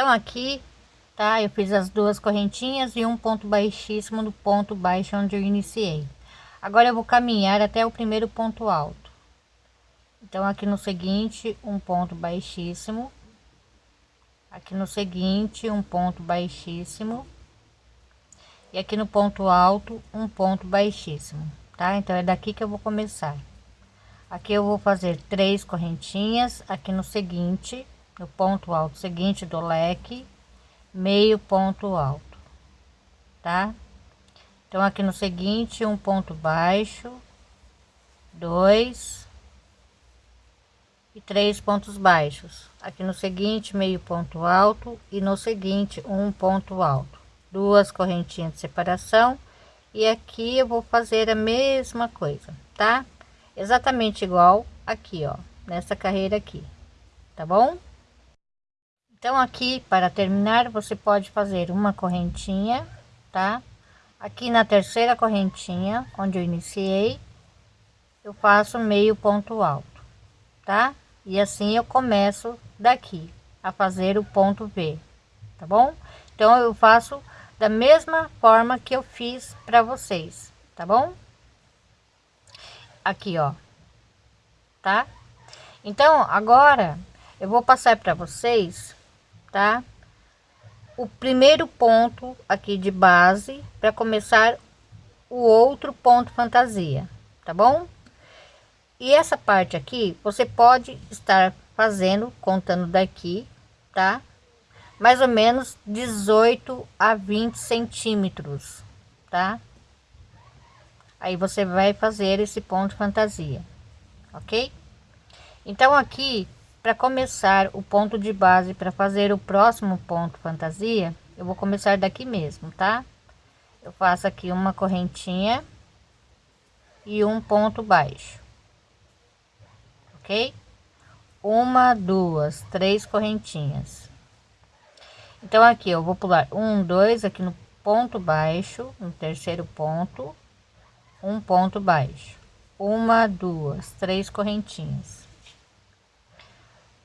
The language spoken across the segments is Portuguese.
então aqui tá? Eu fiz as duas correntinhas e um ponto baixíssimo no ponto baixo onde eu iniciei. Agora eu vou caminhar até o primeiro ponto alto. Então aqui no seguinte um ponto baixíssimo. Aqui no seguinte um ponto baixíssimo. E aqui no ponto alto um ponto baixíssimo tá? Então é daqui que eu vou começar. Aqui eu vou fazer três correntinhas. Aqui no seguinte no ponto alto seguinte do leque meio ponto alto tá? Então aqui no seguinte um ponto baixo dois e três pontos baixos. Aqui no seguinte meio ponto alto e no seguinte um ponto alto. Duas correntinhas de separação e aqui eu vou fazer a mesma coisa tá? Exatamente igual aqui ó nessa carreira aqui tá bom então aqui para terminar você pode fazer uma correntinha tá aqui na terceira correntinha onde eu iniciei eu faço meio ponto alto tá e assim eu começo daqui a fazer o ponto V tá bom então eu faço da mesma forma que eu fiz para vocês, tá bom? Aqui, ó, tá? Então, agora eu vou passar para vocês, tá? O primeiro ponto aqui de base para começar o outro ponto fantasia, tá bom? E essa parte aqui você pode estar fazendo contando daqui, tá? mais ou menos 18 a 20 centímetros, tá? Aí você vai fazer esse ponto fantasia, ok? Então aqui, para começar o ponto de base para fazer o próximo ponto fantasia, eu vou começar daqui mesmo, tá? Eu faço aqui uma correntinha e um ponto baixo, ok? Uma, duas, três correntinhas então aqui eu vou pular um dois aqui no ponto baixo no terceiro ponto um ponto baixo uma duas três correntinhas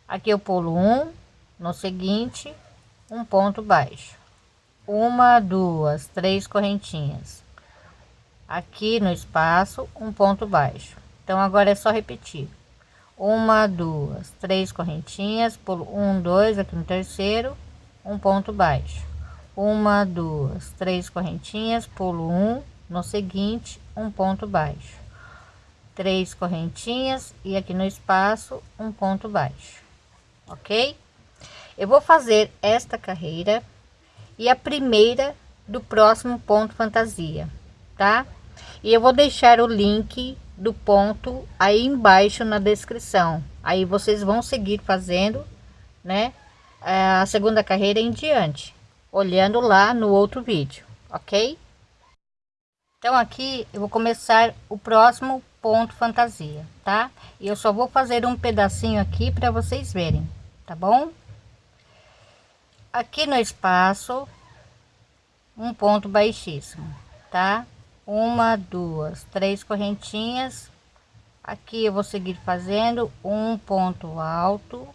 aqui eu pulo um no seguinte um ponto baixo. Uma duas três correntinhas. Aqui no espaço um ponto baixo. Então agora é só repetir. Uma duas três correntinhas pulo um dois aqui no terceiro um ponto baixo. Uma duas três correntinhas pulo um no seguinte um ponto baixo. Três correntinhas e aqui no espaço um ponto baixo ok eu vou fazer esta carreira e a primeira do próximo ponto fantasia tá e eu vou deixar o link do ponto aí embaixo na descrição aí vocês vão seguir fazendo né a segunda carreira em diante, olhando lá no outro vídeo, ok? Então aqui eu vou começar o próximo ponto fantasia, tá? E eu só vou fazer um pedacinho aqui para vocês verem, tá bom? Aqui no espaço, um ponto baixíssimo, tá? Uma, duas, três correntinhas. Aqui eu vou seguir fazendo um ponto alto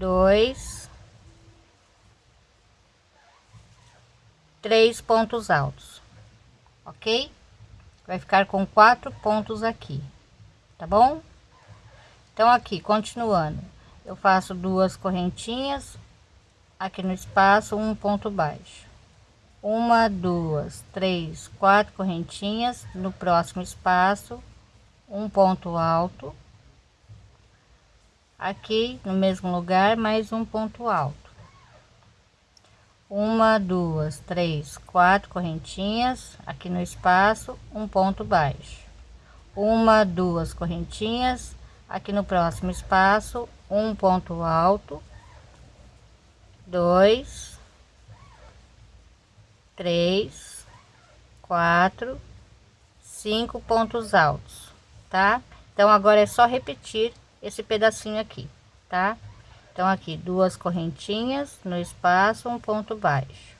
dois, três pontos altos, ok? Vai ficar com quatro pontos aqui, tá bom? Então aqui, continuando, eu faço duas correntinhas aqui no espaço, um ponto baixo, uma, duas, três, quatro correntinhas no próximo espaço, um ponto alto. Aqui no mesmo lugar mais um ponto alto. Uma duas três quatro correntinhas aqui no espaço um ponto baixo. Uma duas correntinhas aqui no próximo espaço um ponto alto dois três quatro cinco pontos altos tá então agora é só repetir esse pedacinho aqui, tá? Então aqui duas correntinhas no espaço, um ponto baixo.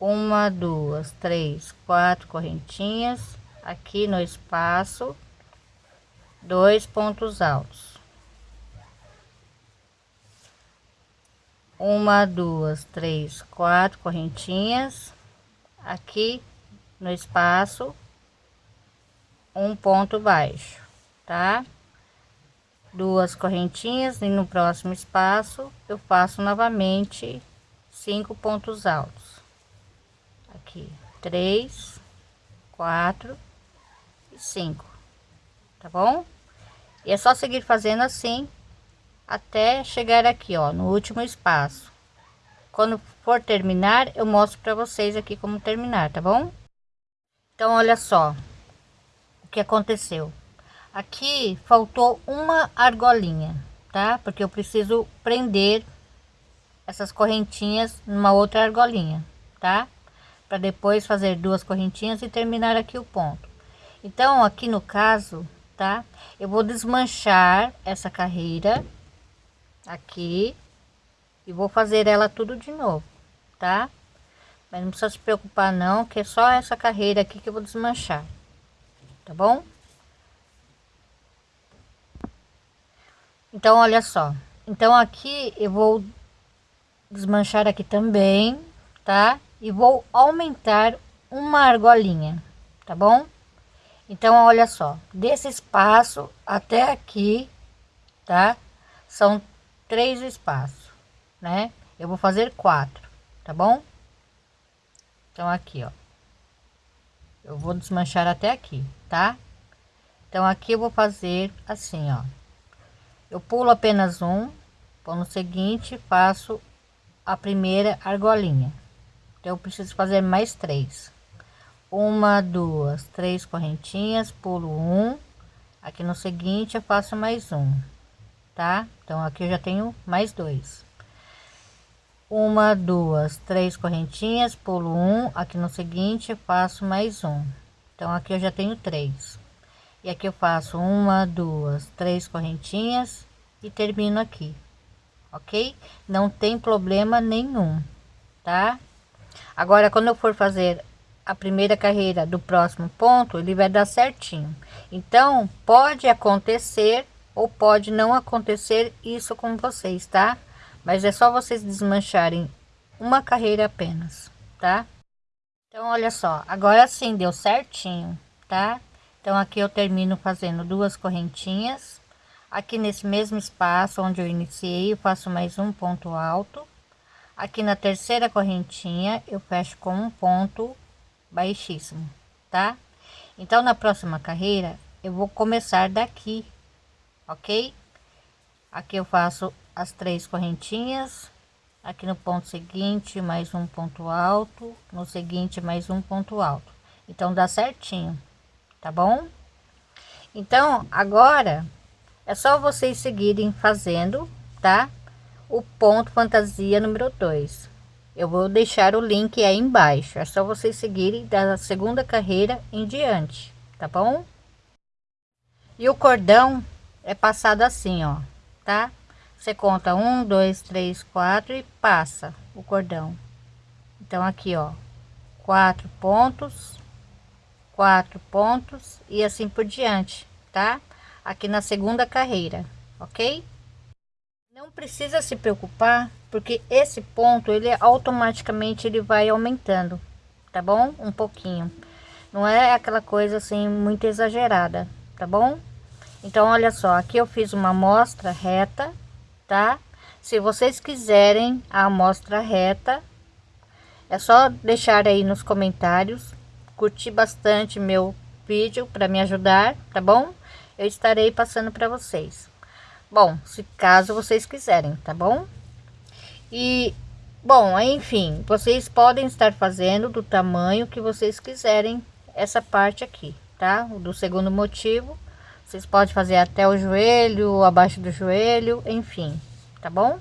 Uma, duas, três, quatro correntinhas aqui no espaço, dois pontos altos. uma duas três quatro correntinhas. Aqui no espaço um ponto baixo tá? Duas correntinhas e no próximo espaço eu faço novamente cinco pontos altos. Aqui três quatro e cinco tá bom? E é só seguir fazendo assim até chegar aqui ó no último espaço. Quando for terminar eu mostro para vocês aqui como terminar tá bom? Então olha só o que aconteceu. Aqui faltou uma argolinha tá? Porque eu preciso prender essas correntinhas numa outra argolinha tá? Para depois fazer duas correntinhas e terminar aqui o ponto. Então aqui no caso tá? Eu vou desmanchar essa carreira aqui e vou fazer ela tudo de novo tá? Mas não precisa se preocupar não que é só essa carreira aqui que eu vou desmanchar tá bom? Então olha só. Então aqui eu vou desmanchar aqui também tá? E vou aumentar uma argolinha tá bom então olha só desse espaço até aqui tá são três espaços, né? Eu vou fazer quatro, tá bom? Então aqui, ó. Eu vou desmanchar até aqui, tá? Então aqui eu vou fazer assim, ó. Eu pulo apenas um, vou no seguinte, faço a primeira argolinha. Então eu preciso fazer mais três. Uma, duas, três correntinhas, pulo um. Aqui no seguinte eu faço mais um tá? Então aqui eu já tenho mais dois. Uma, duas, três correntinhas, pulo um, aqui no seguinte faço mais um. Então aqui eu já tenho três. E aqui eu faço uma, duas, três correntinhas e termino aqui. OK? Não tem problema nenhum, tá? Agora quando eu for fazer a primeira carreira do próximo ponto, ele vai dar certinho. Então, pode acontecer ou pode não acontecer isso com vocês, tá? Mas é só vocês desmancharem uma carreira apenas, tá? Então, olha só, agora sim deu certinho, tá? Então, aqui eu termino fazendo duas correntinhas. Aqui nesse mesmo espaço onde eu iniciei, eu faço mais um ponto alto. Aqui na terceira correntinha, eu fecho com um ponto baixíssimo, tá? Então, na próxima carreira, eu vou começar daqui, ok? Aqui eu faço as três correntinhas. Aqui no ponto seguinte mais um ponto alto. No seguinte mais um ponto alto. Então dá certinho tá bom? Então agora é só vocês seguirem fazendo tá? O ponto fantasia número 2 eu vou deixar o link aí embaixo é só vocês seguirem da segunda carreira em diante tá bom e o cordão é passado assim, ó, tá? Você conta um, dois, três, quatro e passa o cordão. Então aqui, ó, quatro pontos, quatro pontos e assim por diante, tá? Aqui na segunda carreira, ok? Não precisa se preocupar, porque esse ponto ele automaticamente ele vai aumentando, tá bom? Um pouquinho. Não é aquela coisa assim muito exagerada, tá bom? Então, olha só, aqui eu fiz uma amostra reta, tá? Se vocês quiserem a amostra reta, é só deixar aí nos comentários, curtir bastante meu vídeo para me ajudar, tá bom? Eu estarei passando para vocês. Bom, se caso vocês quiserem, tá bom? E, bom, enfim, vocês podem estar fazendo do tamanho que vocês quiserem essa parte aqui, tá? Do segundo motivo vocês podem fazer até o joelho, abaixo do joelho, enfim, tá bom?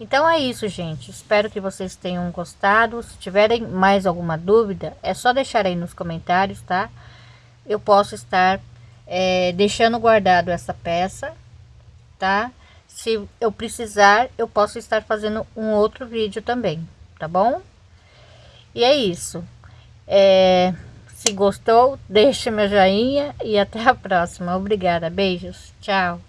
Então é isso, gente. Espero que vocês tenham gostado. Se tiverem mais alguma dúvida, é só deixar aí nos comentários, tá? Eu posso estar é, deixando guardado essa peça, tá? Se eu precisar, eu posso estar fazendo um outro vídeo também, tá bom? E é isso. É... Se gostou, deixe meu joinha e até a próxima. Obrigada. Beijos. Tchau.